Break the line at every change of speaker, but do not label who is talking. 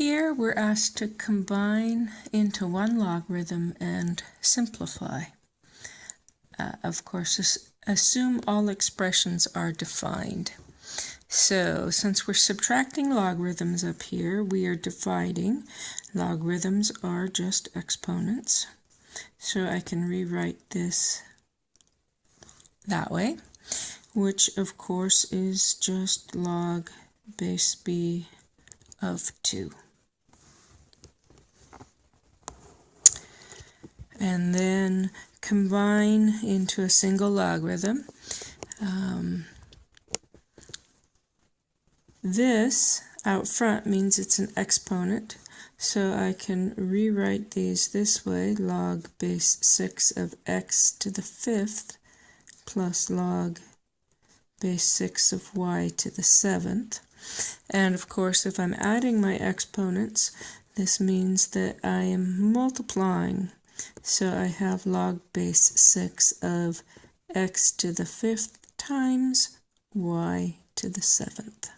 Here we're asked to combine into one logarithm and simplify. Uh, of course, assume all expressions are defined. So since we're subtracting logarithms up here, we are dividing. Logarithms are just exponents. So I can rewrite this that way, which of course is just log base b of 2. And then combine into a single logarithm. Um, this out front means it's an exponent, so I can rewrite these this way, log base 6 of x to the fifth plus log base 6 of y to the seventh. And of course, if I'm adding my exponents, this means that I am multiplying. So I have log base 6 of x to the fifth times y to the seventh.